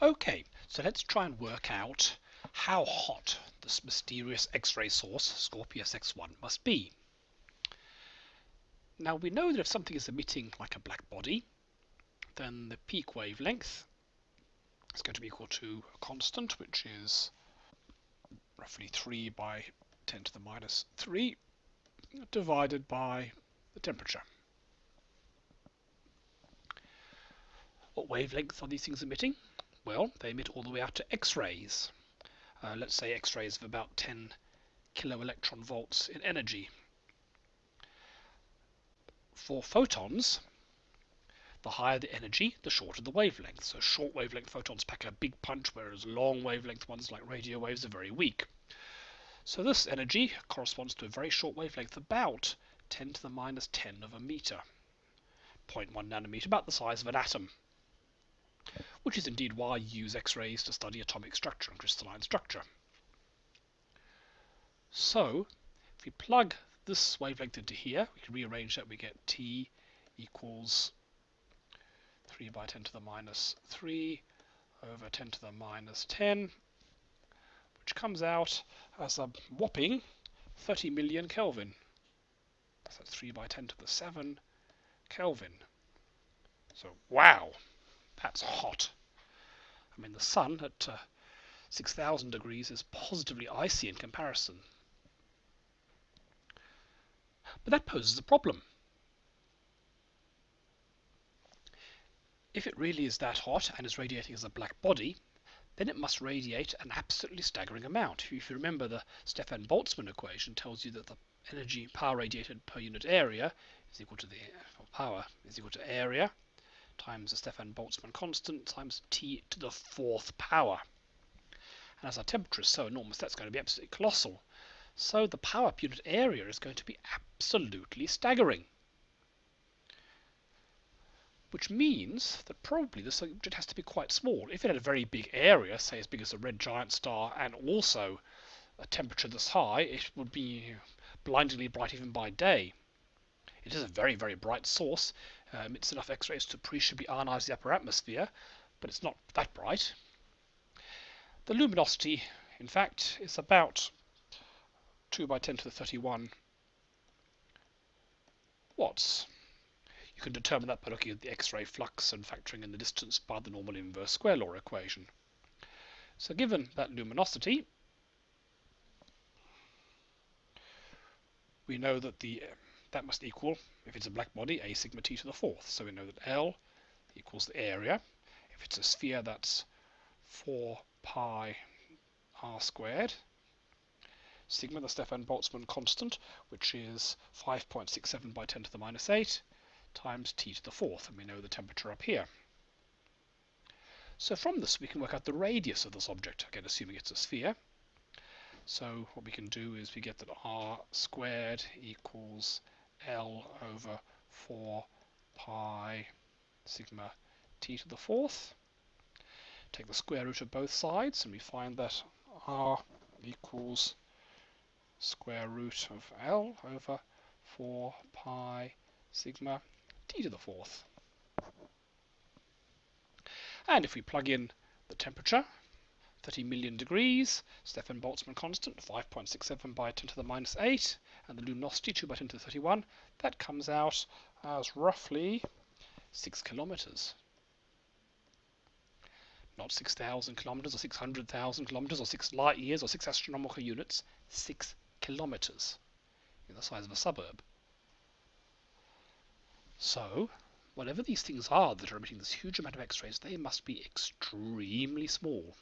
Okay, so let's try and work out how hot this mysterious X-ray source, Scorpius X1, must be. Now we know that if something is emitting like a black body, then the peak wavelength is going to be equal to a constant, which is roughly 3 by 10 to the minus 3 divided by the temperature. What wavelength are these things emitting? Well, they emit all the way out to X-rays. Uh, let's say X-rays of about 10 kilo electron volts in energy. For photons, the higher the energy, the shorter the wavelength. So short wavelength photons pack a big punch, whereas long wavelength ones like radio waves are very weak. So this energy corresponds to a very short wavelength, about 10 to the minus 10 of a meter. 0.1 nanometer, about the size of an atom. Which is indeed why you use X-rays to study atomic structure and crystalline structure. So, if we plug this wavelength into here, we can rearrange that, we get T equals 3 by 10 to the minus 3 over 10 to the minus 10, which comes out as a whopping 30 million Kelvin. So 3 by 10 to the 7 Kelvin. So, wow, that's hot. I mean, the sun at uh, 6,000 degrees is positively icy in comparison. But that poses a problem. If it really is that hot and is radiating as a black body, then it must radiate an absolutely staggering amount. If you remember, the Stefan Boltzmann equation tells you that the energy power radiated per unit area is equal to the power is equal to area times the Stefan Boltzmann constant times t to the fourth power. And as our temperature is so enormous, that's going to be absolutely colossal. So the power per unit area is going to be absolutely staggering. Which means that probably the object has to be quite small. If it had a very big area, say as big as a red giant star, and also a temperature this high, it would be blindingly bright even by day. It is a very, very bright source. Uh, emits enough X-rays to appreciably ionize the upper atmosphere, but it's not that bright. The luminosity, in fact, is about 2 by 10 to the 31 watts. You can determine that by looking at the X-ray flux and factoring in the distance by the normal inverse square law equation. So given that luminosity, we know that the that must equal, if it's a black body, a sigma t to the fourth. So we know that L equals the area. If it's a sphere, that's 4 pi r squared. Sigma, the Stefan Boltzmann constant, which is 5.67 by 10 to the minus 8, times t to the fourth, and we know the temperature up here. So from this we can work out the radius of this object, again assuming it's a sphere. So what we can do is we get that r squared equals L over 4 pi sigma t to the fourth. Take the square root of both sides and we find that r equals square root of L over 4 pi sigma t to the fourth. And if we plug in the temperature, 30 million degrees, Stefan Boltzmann constant, 5.67 by 10 to the minus 8, and the luminosity 2 by 10 to the 31, that comes out as roughly 6 kilometers. Not 6,000 kilometers or 600,000 kilometers or 6 light years or 6 astronomical units, 6 kilometers, in the size of a suburb. So, whatever these things are that are emitting this huge amount of X-rays, they must be extremely small.